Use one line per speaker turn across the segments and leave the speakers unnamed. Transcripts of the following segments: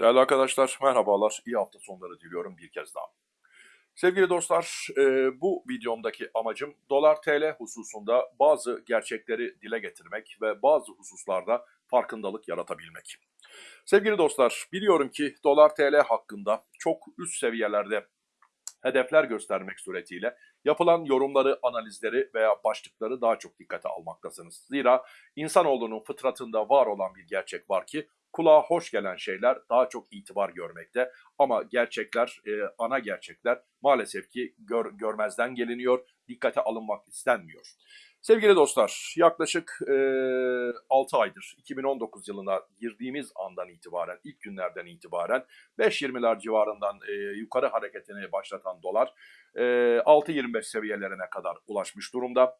Değerli arkadaşlar, merhabalar. İyi hafta sonları diliyorum bir kez daha. Sevgili dostlar, e, bu videomdaki amacım dolar TL hususunda bazı gerçekleri dile getirmek ve bazı hususlarda farkındalık yaratabilmek. Sevgili dostlar, biliyorum ki dolar TL hakkında çok üst seviyelerde hedefler göstermek suretiyle yapılan yorumları, analizleri veya başlıkları daha çok dikkate almaktasınız. Zira insanoğlunun fıtratında var olan bir gerçek var ki kulağa hoş gelen şeyler daha çok itibar görmekte ama gerçekler, e, ana gerçekler maalesef ki gör, görmezden geliniyor, dikkate alınmak istenmiyor. Sevgili dostlar, yaklaşık e, 6 aydır 2019 yılına girdiğimiz andan itibaren, ilk günlerden itibaren 5.20'ler civarından e, yukarı hareketini başlatan dolar e, 6.25 seviyelerine kadar ulaşmış durumda.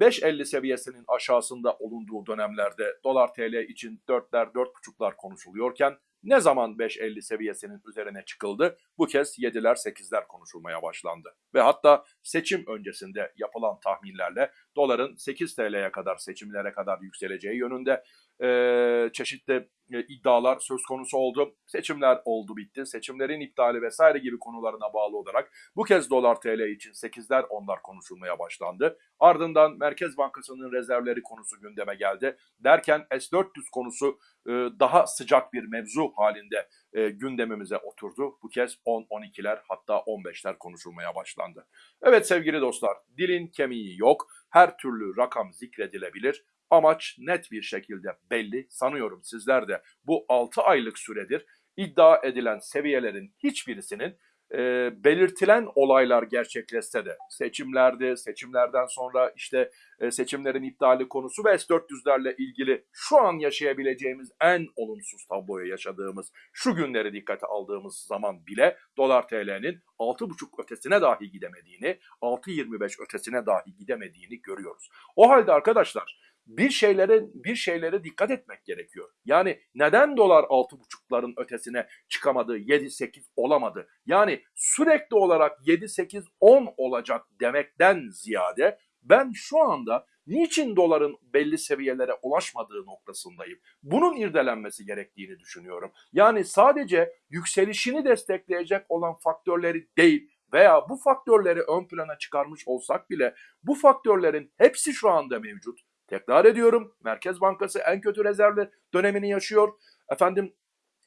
5.50 seviyesinin aşağısında olunduğu dönemlerde dolar TL için 4'ler 4.5'lar konuşuluyorken ne zaman 5.50 seviyesinin üzerine çıkıldı? Bu kez 7'ler 8'ler konuşulmaya başlandı. Ve hatta seçim öncesinde yapılan tahminlerle doların 8 TL'ye kadar seçimlere kadar yükseleceği yönünde e, çeşitli e, iddialar söz konusu oldu. Seçimler oldu bitti. Seçimlerin iptali vesaire gibi konularına bağlı olarak bu kez dolar TL için 8'ler 10'lar konuşulmaya başlandı. Ardından Merkez Bankası'nın rezervleri konusu gündeme geldi. Derken S-400 konusu e, daha sıcak bir mevzu halinde e, gündemimize oturdu. Bu kez 10-12'ler hatta 15'ler konuşulmaya başlandı. Evet sevgili dostlar dilin kemiği yok. Her türlü rakam zikredilebilir. Amaç net bir şekilde belli. Sanıyorum sizler de bu 6 aylık süredir iddia edilen seviyelerin hiçbirisinin e, belirtilen olaylar gerçekleşse de seçimlerde, seçimlerden sonra işte e, seçimlerin iptali konusu ve S-400'lerle ilgili şu an yaşayabileceğimiz en olumsuz tabloyu yaşadığımız şu günleri dikkate aldığımız zaman bile dolar TL'nin 6,5 ötesine dahi gidemediğini, 6.25 ötesine dahi gidemediğini görüyoruz. O halde arkadaşlar bir şeylere bir şeylere dikkat etmek gerekiyor. Yani neden dolar 6,5'ların ötesine çıkamadı, 7-8 olamadı? Yani sürekli olarak 7-8-10 olacak demekten ziyade ben şu anda niçin doların belli seviyelere ulaşmadığı noktasındayım. Bunun irdelenmesi gerektiğini düşünüyorum. Yani sadece yükselişini destekleyecek olan faktörleri değil veya bu faktörleri ön plana çıkarmış olsak bile bu faktörlerin hepsi şu anda mevcut. Tekrar ediyorum Merkez Bankası en kötü rezervler dönemini yaşıyor. Efendim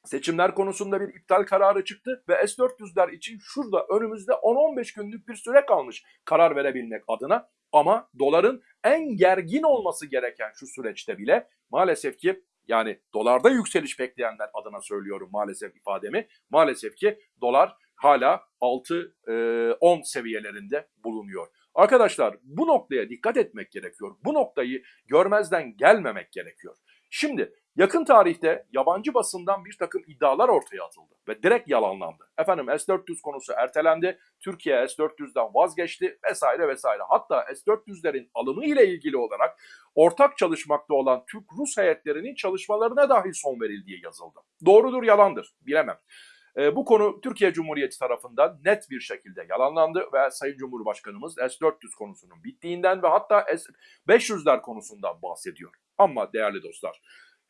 seçimler konusunda bir iptal kararı çıktı ve S-400'ler için şurada önümüzde 10-15 günlük bir süre kalmış karar verebilmek adına. Ama doların en gergin olması gereken şu süreçte bile maalesef ki yani dolarda yükseliş bekleyenler adına söylüyorum maalesef ifademi. Maalesef ki dolar hala 6-10 seviyelerinde bulunuyor. Arkadaşlar bu noktaya dikkat etmek gerekiyor. Bu noktayı görmezden gelmemek gerekiyor. Şimdi yakın tarihte yabancı basından bir takım iddialar ortaya atıldı ve direkt yalanlandı. Efendim S-400 konusu ertelendi, Türkiye S-400'den vazgeçti vesaire vesaire. Hatta S-400'lerin alımı ile ilgili olarak ortak çalışmakta olan Türk-Rus heyetlerinin çalışmalarına dahi son verildiği yazıldı. Doğrudur yalandır bilemem. E, bu konu Türkiye Cumhuriyeti tarafından net bir şekilde yalanlandı ve Sayın Cumhurbaşkanımız S-400 konusunun bittiğinden ve hatta S-500'ler konusundan bahsediyor. Ama değerli dostlar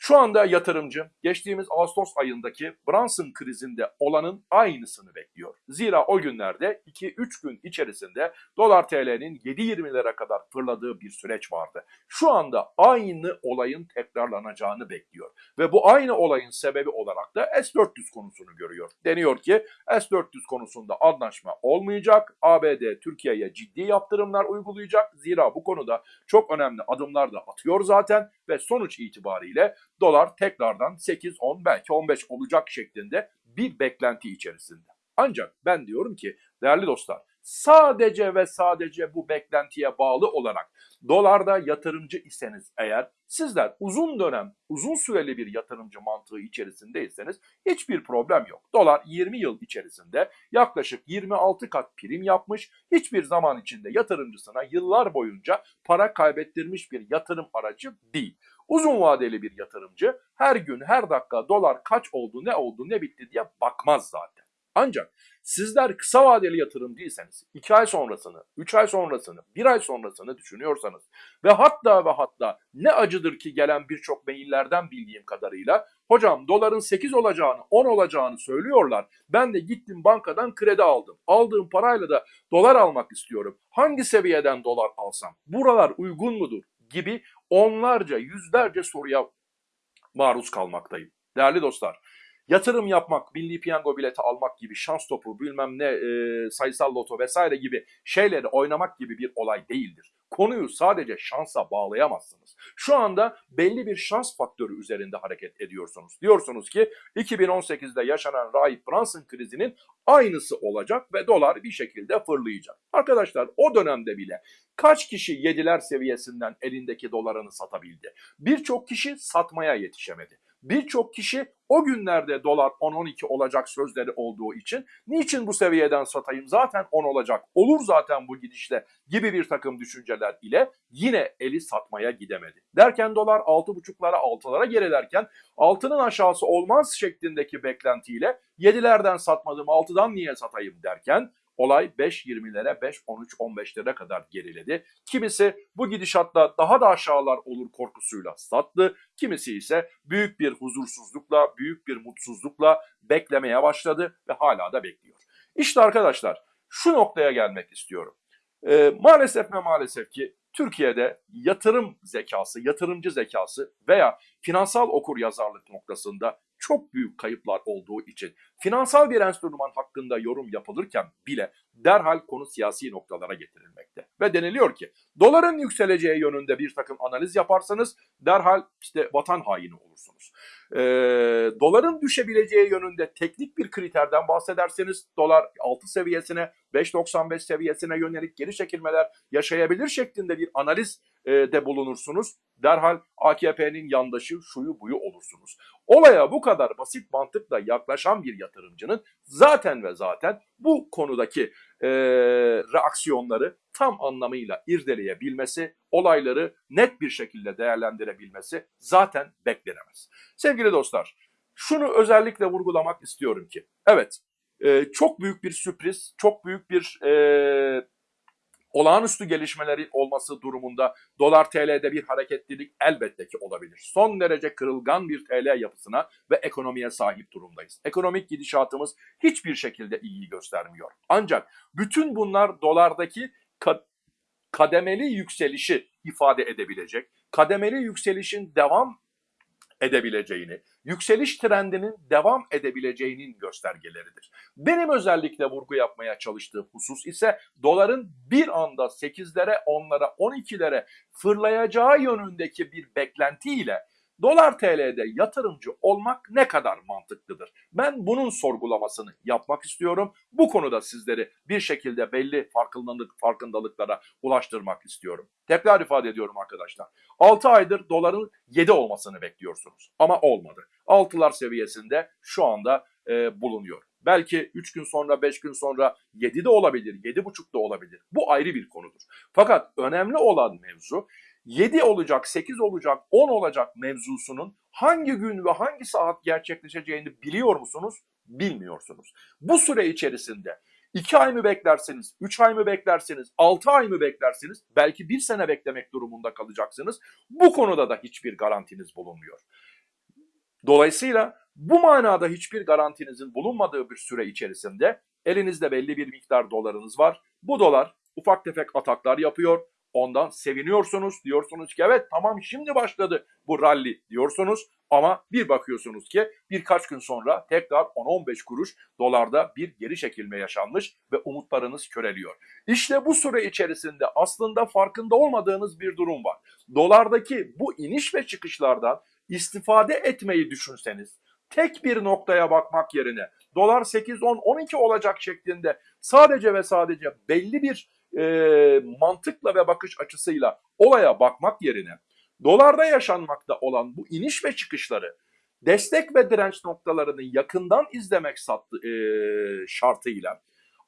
şu anda yatırımcı geçtiğimiz Ağustos ayındaki Brunson krizinde olanın aynısını bekliyor. Zira o günlerde 2-3 gün içerisinde dolar TL'nin 7.20'lere kadar fırladığı bir süreç vardı. Şu anda aynı olayın tekrarlanacağını bekliyor. Ve bu aynı olayın sebebi olarak da S-400 konusunu görüyor. Deniyor ki S-400 konusunda anlaşma olmayacak. ABD Türkiye'ye ciddi yaptırımlar uygulayacak. Zira bu konuda çok önemli adımlar da atıyor zaten ve sonuç itibariyle dolar tekrardan 8, 10 belki 15 olacak şeklinde bir beklenti içerisinde. Ancak ben diyorum ki değerli dostlar sadece ve sadece bu beklentiye bağlı olarak dolarda yatırımcı iseniz eğer sizler uzun dönem, uzun süreli bir yatırımcı mantığı içerisindeyseniz hiçbir problem yok. Dolar 20 yıl içerisinde yaklaşık 26 kat prim yapmış, hiçbir zaman içinde yatırımcısına yıllar boyunca para kaybettirmiş bir yatırım aracı değil. Uzun vadeli bir yatırımcı her gün her dakika dolar kaç oldu ne oldu ne bitti diye bakmaz zaten. Ancak sizler kısa vadeli yatırım değilseniz 2 ay sonrasını, 3 ay sonrasını, 1 ay sonrasını düşünüyorsanız ve hatta ve hatta ne acıdır ki gelen birçok maillerden bildiğim kadarıyla hocam doların 8 olacağını 10 olacağını söylüyorlar. Ben de gittim bankadan kredi aldım. Aldığım parayla da dolar almak istiyorum. Hangi seviyeden dolar alsam? Buralar uygun mudur? Gibi onlarca yüzlerce soruya maruz kalmaktayım. Değerli dostlar yatırım yapmak, milli piyango bileti almak gibi şans topu bilmem ne e, sayısal loto vesaire gibi şeyleri oynamak gibi bir olay değildir. Konuyu sadece şansa bağlayamazsınız. Şu anda belli bir şans faktörü üzerinde hareket ediyorsunuz. Diyorsunuz ki 2018'de yaşanan Rahip Brunson krizinin aynısı olacak ve dolar bir şekilde fırlayacak. Arkadaşlar o dönemde bile kaç kişi yediler seviyesinden elindeki dolarını satabildi? Birçok kişi satmaya yetişemedi. Birçok kişi o günlerde dolar 10-12 olacak sözleri olduğu için niçin bu seviyeden satayım? Zaten 10 olacak. Olur zaten bu gidişle gibi bir takım düşünceler ile yine eli satmaya gidemedi. Derken dolar 6.5'lara 6'lara gerilerken altının aşağısı olmaz şeklindeki beklentiyle 7'lerden satmadım 6'dan niye satayım? derken olay 5.20'lere 5.13-15'lere kadar geriledi. Kimisi bu gidişatta daha da aşağılar olur korkusuyla sattı. Kimisi ise büyük bir huzursuzlukla, büyük bir mutsuzlukla beklemeye başladı ve hala da bekliyor. İşte arkadaşlar şu noktaya gelmek istiyorum. Ee, maalesef ve maalesef ki Türkiye'de yatırım zekası, yatırımcı zekası veya finansal okur yazarlık noktasında çok büyük kayıplar olduğu için finansal bir enstrüman hakkında yorum yapılırken bile derhal konu siyasi noktalara getirilmekte. Ve deniliyor ki doların yükseleceği yönünde bir takım analiz yaparsanız derhal işte vatan haini olursunuz. Ee, doların düşebileceği yönünde teknik bir kriterden bahsederseniz dolar 6 seviyesine 5.95 seviyesine yönelik geri çekilmeler yaşayabilir şeklinde bir analiz e, de bulunursunuz. Derhal AKP'nin yandaşı şuyu buyu olursunuz. Olaya bu kadar basit mantıkla yaklaşan bir yatırımcının zaten ve zaten bu konudaki e, reaksiyonları tam anlamıyla irdeleyebilmesi, olayları net bir şekilde değerlendirebilmesi zaten beklenemez. Sevgili dostlar, şunu özellikle vurgulamak istiyorum ki, evet e, çok büyük bir sürpriz, çok büyük bir e, olağanüstü gelişmeleri olması durumunda dolar TL'de bir hareketlilik elbette ki olabilir. Son derece kırılgan bir TL yapısına ve ekonomiye sahip durumdayız. Ekonomik gidişatımız hiçbir şekilde iyi göstermiyor. Ancak bütün bunlar dolardaki kademeli yükselişi ifade edebilecek, kademeli yükselişin devam edebileceğini, yükseliş trendinin devam edebileceğinin göstergeleridir. Benim özellikle vurgu yapmaya çalıştığım husus ise doların bir anda 8'lere, 10'lara, 12'lere fırlayacağı yönündeki bir beklentiyle Dolar TL'de yatırımcı olmak ne kadar mantıklıdır? Ben bunun sorgulamasını yapmak istiyorum. Bu konuda sizleri bir şekilde belli farkındalık, farkındalıklara ulaştırmak istiyorum. Tekrar ifade ediyorum arkadaşlar. 6 aydır doların 7 olmasını bekliyorsunuz ama olmadı. 6'lar seviyesinde şu anda e, bulunuyor. Belki 3 gün sonra 5 gün sonra 7 de olabilir, 7,5 da olabilir. Bu ayrı bir konudur. Fakat önemli olan mevzu 7 olacak, 8 olacak, 10 olacak mevzusunun hangi gün ve hangi saat gerçekleşeceğini biliyor musunuz? Bilmiyorsunuz. Bu süre içerisinde 2 ay mı beklersiniz, 3 ay mı beklersiniz, 6 ay mı beklersiniz, belki 1 sene beklemek durumunda kalacaksınız. Bu konuda da hiçbir garantiniz bulunmuyor. Dolayısıyla bu manada hiçbir garantinizin bulunmadığı bir süre içerisinde elinizde belli bir miktar dolarınız var. Bu dolar ufak tefek ataklar yapıyor Ondan seviniyorsunuz. Diyorsunuz ki evet tamam şimdi başladı bu rally diyorsunuz. Ama bir bakıyorsunuz ki birkaç gün sonra tekrar 10-15 kuruş dolarda bir geri çekilme yaşanmış ve umutlarınız köreliyor. İşte bu süre içerisinde aslında farkında olmadığınız bir durum var. Dolardaki bu iniş ve çıkışlardan istifade etmeyi düşünseniz, tek bir noktaya bakmak yerine dolar 8, 10, 12 olacak şeklinde sadece ve sadece belli bir e, mantıkla ve bakış açısıyla olaya bakmak yerine dolarda yaşanmakta olan bu iniş ve çıkışları destek ve direnç noktalarını yakından izlemek sattı, e, şartıyla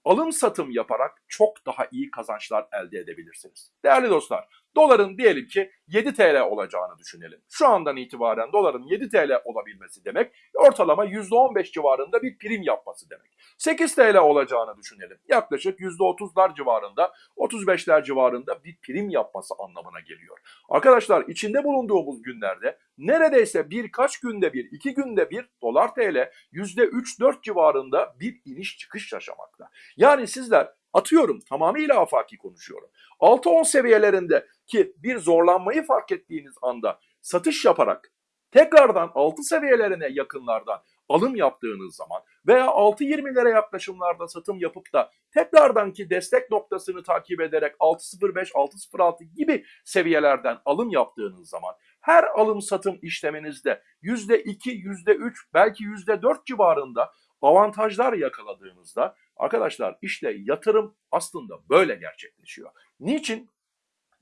alım satım yaparak çok daha iyi kazançlar elde edebilirsiniz. Değerli dostlar, Doların diyelim ki 7 TL olacağını düşünelim. Şu andan itibaren doların 7 TL olabilmesi demek ortalama %15 civarında bir prim yapması demek. 8 TL olacağını düşünelim. Yaklaşık %30'lar civarında, 35'ler civarında bir prim yapması anlamına geliyor. Arkadaşlar içinde bulunduğumuz günlerde neredeyse birkaç günde bir, iki günde bir dolar TL %3-4 civarında bir iniş çıkış yaşamakta. Yani sizler atıyorum tamamıyla afaki konuşuyorum. 6-10 seviyelerinde ki bir zorlanmayı fark ettiğiniz anda satış yaparak tekrardan 6 seviyelerine yakınlardan alım yaptığınız zaman veya 6.20'lere yaklaşımlarda satım yapıp da tekrardan ki destek noktasını takip ederek 6.05, 6.06 gibi seviyelerden alım yaptığınız zaman her alım satım işleminizde %2, %3 belki %4 civarında avantajlar yakaladığınızda arkadaşlar işte yatırım aslında böyle gerçekleşiyor. Niçin?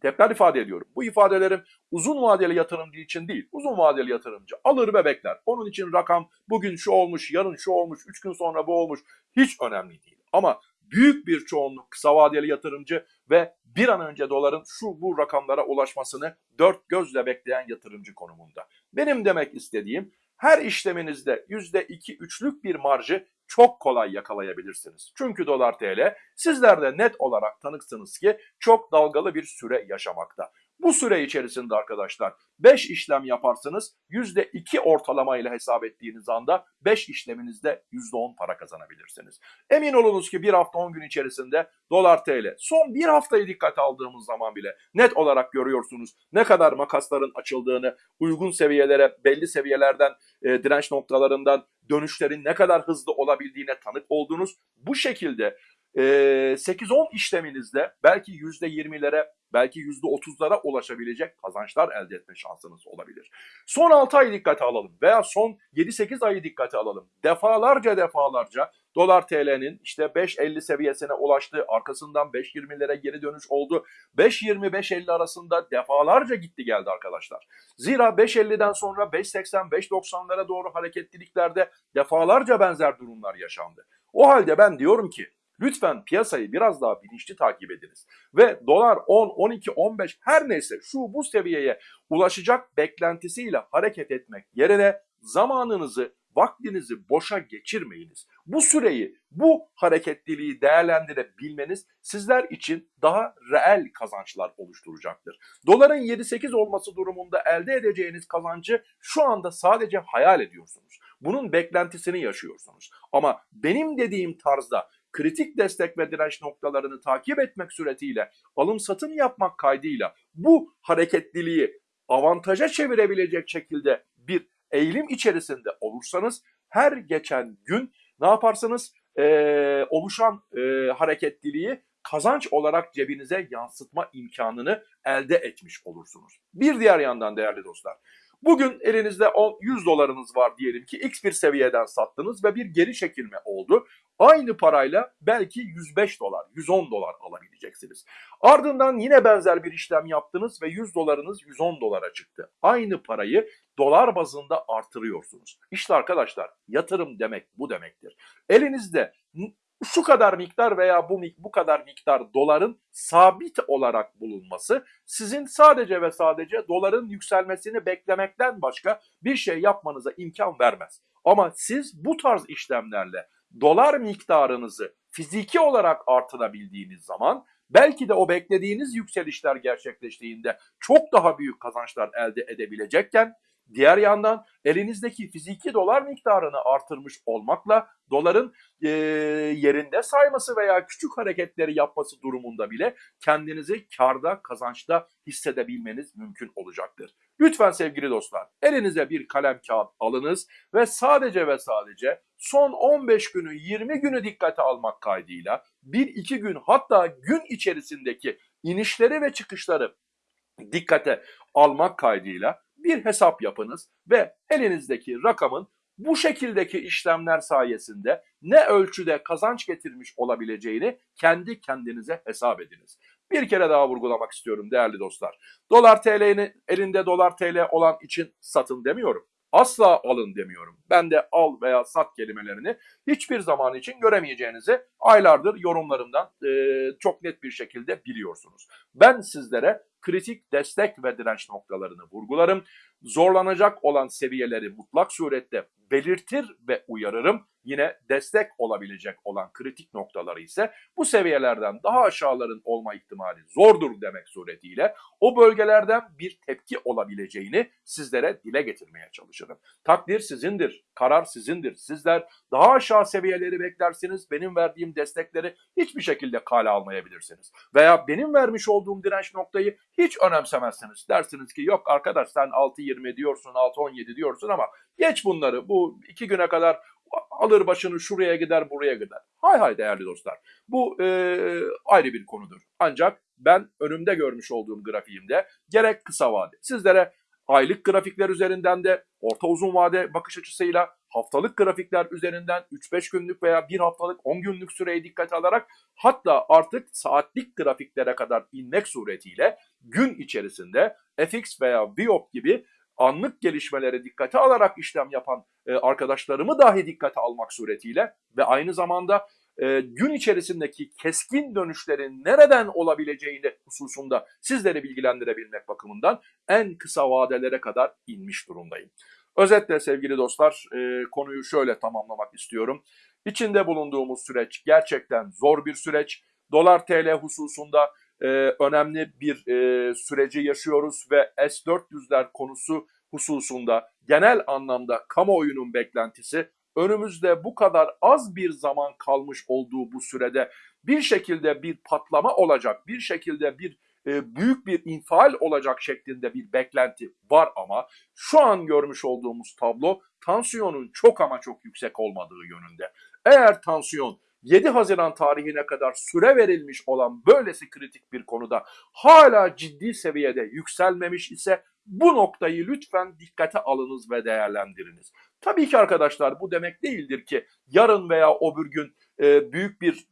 Tekrar ifade ediyorum. Bu ifadelerim uzun vadeli yatırımcı için değil. Uzun vadeli yatırımcı alır ve bekler. Onun için rakam bugün şu olmuş, yarın şu olmuş, 3 gün sonra bu olmuş hiç önemli değil. Ama büyük bir çoğunluk kısa vadeli yatırımcı ve bir an önce doların şu bu rakamlara ulaşmasını dört gözle bekleyen yatırımcı konumunda. Benim demek istediğim her işleminizde %2-3'lük bir marjı çok kolay yakalayabilirsiniz. Çünkü dolar TL sizler de net olarak tanıksınız ki çok dalgalı bir süre yaşamakta. Bu süre içerisinde arkadaşlar 5 işlem yaparsınız %2 ortalama ile hesap ettiğiniz anda 5 işleminizde %10 para kazanabilirsiniz. Emin olunuz ki bir hafta 10 gün içerisinde dolar TL son bir haftayı dikkate aldığımız zaman bile net olarak görüyorsunuz ne kadar makasların açıldığını uygun seviyelere belli seviyelerden e, direnç noktalarından dönüşlerin ne kadar hızlı olabildiğine tanık oldunuz. Bu şekilde 8-10 işleminizde belki %20'lere belki %30'lara ulaşabilecek kazançlar elde etme şansınız olabilir. Son 6 ayı dikkate alalım veya son 7-8 ayı dikkate alalım. Defalarca defalarca dolar TL'nin işte 5.50 seviyesine ulaştı. Arkasından 5.20'lere geri dönüş oldu. 5.20-5.50 arasında defalarca gitti geldi arkadaşlar. Zira 5.50'den sonra 5.80-5.90'lara doğru hareketliliklerde defalarca benzer durumlar yaşandı. O halde ben diyorum ki Lütfen piyasayı biraz daha bilinçli takip ediniz. Ve dolar 10, 12, 15 her neyse şu bu seviyeye ulaşacak beklentisiyle hareket etmek yerine zamanınızı, vaktinizi boşa geçirmeyiniz. Bu süreyi, bu hareketliliği değerlendirebilmeniz sizler için daha reel kazançlar oluşturacaktır. Doların 7-8 olması durumunda elde edeceğiniz kazancı şu anda sadece hayal ediyorsunuz. Bunun beklentisini yaşıyorsunuz. Ama benim dediğim tarzda kritik destek ve direnç noktalarını takip etmek suretiyle alım satım yapmak kaydıyla bu hareketliliği avantaja çevirebilecek şekilde bir eğilim içerisinde olursanız her geçen gün ne yaparsınız? Ee, oluşan e, hareketliliği kazanç olarak cebinize yansıtma imkanını elde etmiş olursunuz. Bir diğer yandan değerli dostlar, Bugün elinizde 10, 100 dolarınız var diyelim ki x bir seviyeden sattınız ve bir geri çekilme oldu. Aynı parayla belki 105 dolar, 110 dolar alabileceksiniz. Ardından yine benzer bir işlem yaptınız ve 100 dolarınız 110 dolara çıktı. Aynı parayı dolar bazında artırıyorsunuz. İşte arkadaşlar yatırım demek bu demektir. Elinizde şu kadar miktar veya bu bu kadar miktar doların sabit olarak bulunması sizin sadece ve sadece doların yükselmesini beklemekten başka bir şey yapmanıza imkan vermez. Ama siz bu tarz işlemlerle dolar miktarınızı fiziki olarak artırabildiğiniz zaman belki de o beklediğiniz yükselişler gerçekleştiğinde çok daha büyük kazançlar elde edebilecekken Diğer yandan elinizdeki fiziki dolar miktarını artırmış olmakla doların e, yerinde sayması veya küçük hareketleri yapması durumunda bile kendinizi karda, kazançta hissedebilmeniz mümkün olacaktır. Lütfen sevgili dostlar elinize bir kalem kağıt alınız ve sadece ve sadece son 15 günü 20 günü dikkate almak kaydıyla 1-2 gün hatta gün içerisindeki inişleri ve çıkışları dikkate almak kaydıyla bir hesap yapınız ve elinizdeki rakamın bu şekildeki işlemler sayesinde ne ölçüde kazanç getirmiş olabileceğini kendi kendinize hesap ediniz. Bir kere daha vurgulamak istiyorum değerli dostlar. Dolar TL'ni elinde dolar TL olan için satın demiyorum. Asla alın demiyorum. Ben de al veya sat kelimelerini hiçbir zaman için göremeyeceğinizi aylardır yorumlarımdan e, çok net bir şekilde biliyorsunuz. Ben sizlere kritik destek ve direnç noktalarını vurgularım. Zorlanacak olan seviyeleri mutlak surette belirtir ve uyarırım. Yine destek olabilecek olan kritik noktaları ise bu seviyelerden daha aşağıların olma ihtimali zordur demek suretiyle o bölgelerden bir tepki olabileceğini sizlere dile getirmeye çalışırım. Takdir sizindir, karar sizindir. Sizler daha aşağı seviyeleri beklersiniz, benim verdiğim destekleri hiçbir şekilde kale almayabilirsiniz. Veya benim vermiş olduğum direnç noktayı hiç önemsemezsiniz. Dersiniz ki yok arkadaş sen 6.20 diyorsun, 6.17 diyorsun ama geç bunları. Bu iki güne kadar alır başını şuraya gider buraya gider. Hay hay değerli dostlar. Bu e, ayrı bir konudur. Ancak ben önümde görmüş olduğum grafiğimde gerek kısa vade sizlere aylık grafikler üzerinden de orta uzun vade bakış açısıyla haftalık grafikler üzerinden 3-5 günlük veya bir haftalık 10 günlük süreyi dikkate alarak hatta artık saatlik grafiklere kadar inmek suretiyle gün içerisinde FX veya VIOP gibi anlık gelişmeleri dikkate alarak işlem yapan e, arkadaşlarımı dahi dikkate almak suretiyle ve aynı zamanda e, gün içerisindeki keskin dönüşlerin nereden olabileceğini hususunda sizleri bilgilendirebilmek bakımından en kısa vadelere kadar inmiş durumdayım. Özetle sevgili dostlar e, konuyu şöyle tamamlamak istiyorum. İçinde bulunduğumuz süreç gerçekten zor bir süreç. Dolar TL hususunda e, önemli bir e, süreci yaşıyoruz ve S-400'ler konusu hususunda genel anlamda kamuoyunun beklentisi önümüzde bu kadar az bir zaman kalmış olduğu bu sürede bir şekilde bir patlama olacak, bir şekilde bir e, büyük bir infial olacak şeklinde bir beklenti var ama şu an görmüş olduğumuz tablo tansiyonun çok ama çok yüksek olmadığı yönünde. Eğer tansiyon 7 Haziran tarihine kadar süre verilmiş olan böylesi kritik bir konuda hala ciddi seviyede yükselmemiş ise bu noktayı lütfen dikkate alınız ve değerlendiriniz. Tabii ki arkadaşlar bu demek değildir ki yarın veya öbür gün e, büyük bir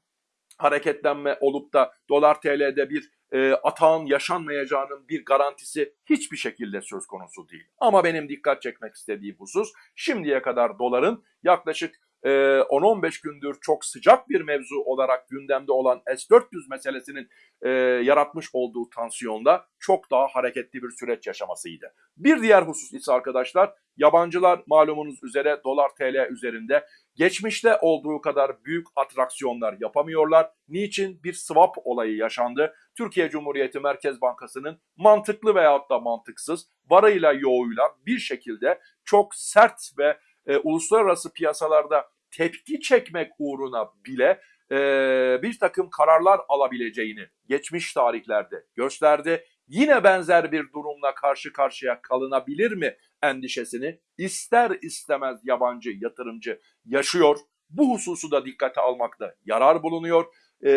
hareketlenme olup da dolar TL'de bir e, atağın yaşanmayacağının bir garantisi hiçbir şekilde söz konusu değil. Ama benim dikkat çekmek istediğim husus şimdiye kadar doların yaklaşık 10-15 ee, gündür çok sıcak bir mevzu olarak gündemde olan S-400 meselesinin e, yaratmış olduğu tansiyonda çok daha hareketli bir süreç yaşamasıydı. Bir diğer husus ise arkadaşlar yabancılar malumunuz üzere dolar TL üzerinde geçmişte olduğu kadar büyük atraksiyonlar yapamıyorlar. Niçin? Bir swap olayı yaşandı. Türkiye Cumhuriyeti Merkez Bankası'nın mantıklı veyahut da mantıksız varayla yoğuyla bir şekilde çok sert ve e, uluslararası piyasalarda tepki çekmek uğruna bile e, bir takım kararlar alabileceğini geçmiş tarihlerde gösterdi. Yine benzer bir durumla karşı karşıya kalınabilir mi endişesini ister istemez yabancı yatırımcı yaşıyor. Bu hususu da dikkate almakta yarar bulunuyor. E,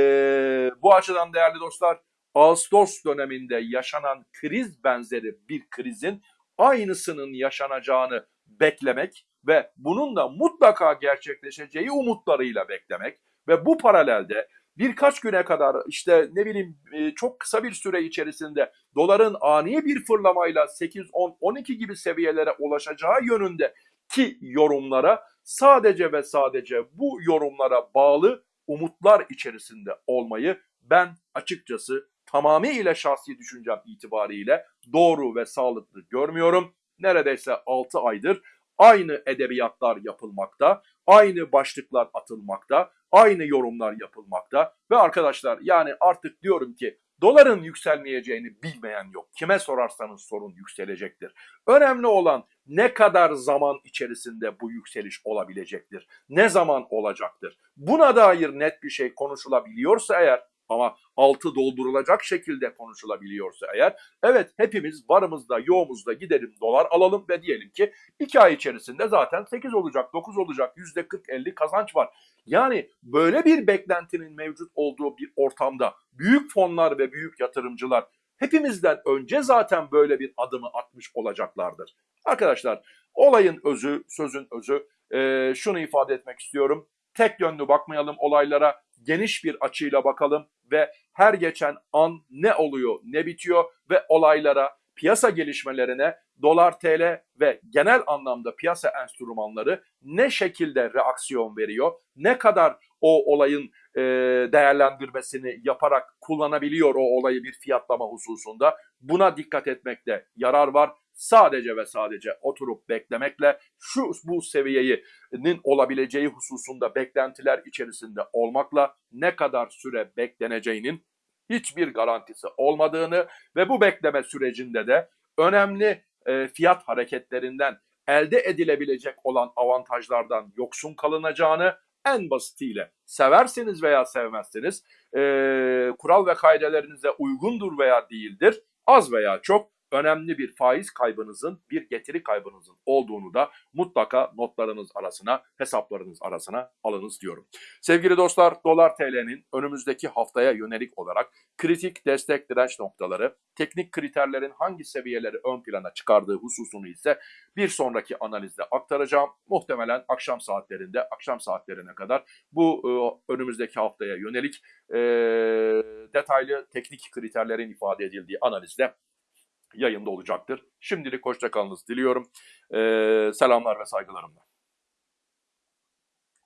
bu açıdan değerli dostlar Ağustos döneminde yaşanan kriz benzeri bir krizin aynısının yaşanacağını beklemek ve bunun da mutlaka gerçekleşeceği umutlarıyla beklemek ve bu paralelde birkaç güne kadar işte ne bileyim e, çok kısa bir süre içerisinde doların ani bir fırlamayla 8, 10, 12 gibi seviyelere ulaşacağı yönünde ki yorumlara sadece ve sadece bu yorumlara bağlı umutlar içerisinde olmayı ben açıkçası tamamıyla şahsi düşüncem itibariyle doğru ve sağlıklı görmüyorum. Neredeyse 6 aydır aynı edebiyatlar yapılmakta, aynı başlıklar atılmakta, aynı yorumlar yapılmakta ve arkadaşlar yani artık diyorum ki doların yükselmeyeceğini bilmeyen yok. Kime sorarsanız sorun yükselecektir. Önemli olan ne kadar zaman içerisinde bu yükseliş olabilecektir. Ne zaman olacaktır. Buna dair net bir şey konuşulabiliyorsa eğer ama altı doldurulacak şekilde konuşulabiliyorsa eğer evet hepimiz varımızda yoğumuzda gidelim dolar alalım ve diyelim ki 2 ay içerisinde zaten 8 olacak 9 olacak %40-50 kazanç var. Yani böyle bir beklentinin mevcut olduğu bir ortamda büyük fonlar ve büyük yatırımcılar hepimizden önce zaten böyle bir adımı atmış olacaklardır. Arkadaşlar olayın özü, sözün özü e, şunu ifade etmek istiyorum. Tek yönlü bakmayalım olaylara, geniş bir açıyla bakalım ve her geçen an ne oluyor, ne bitiyor ve olaylara, piyasa gelişmelerine dolar TL ve genel anlamda piyasa enstrümanları ne şekilde reaksiyon veriyor, ne kadar o olayın e, değerlendirmesini yaparak kullanabiliyor o olayı bir fiyatlama hususunda buna dikkat etmekte yarar var. Sadece ve sadece oturup beklemekle şu bu seviyenin olabileceği hususunda beklentiler içerisinde olmakla ne kadar süre bekleneceğinin hiçbir garantisi olmadığını ve bu bekleme sürecinde de önemli e, fiyat hareketlerinden elde edilebilecek olan avantajlardan yoksun kalınacağını en basitiyle seversiniz veya sevmezsiniz e, kural ve kaidelerinize uygundur veya değildir az veya çok önemli bir faiz kaybınızın bir getiri kaybınızın olduğunu da mutlaka notlarınız arasına hesaplarınız arasına alınız diyorum. Sevgili dostlar dolar TL'nin önümüzdeki haftaya yönelik olarak kritik destek direnç noktaları teknik kriterlerin hangi seviyeleri ön plana çıkardığı hususunu ise bir sonraki analizde aktaracağım. Muhtemelen akşam saatlerinde akşam saatlerine kadar bu e, önümüzdeki haftaya yönelik e, detaylı teknik kriterlerin ifade edildiği analizde yayında olacaktır. Şimdilik hoşçakalınız diliyorum. Ee, selamlar ve saygılarımla.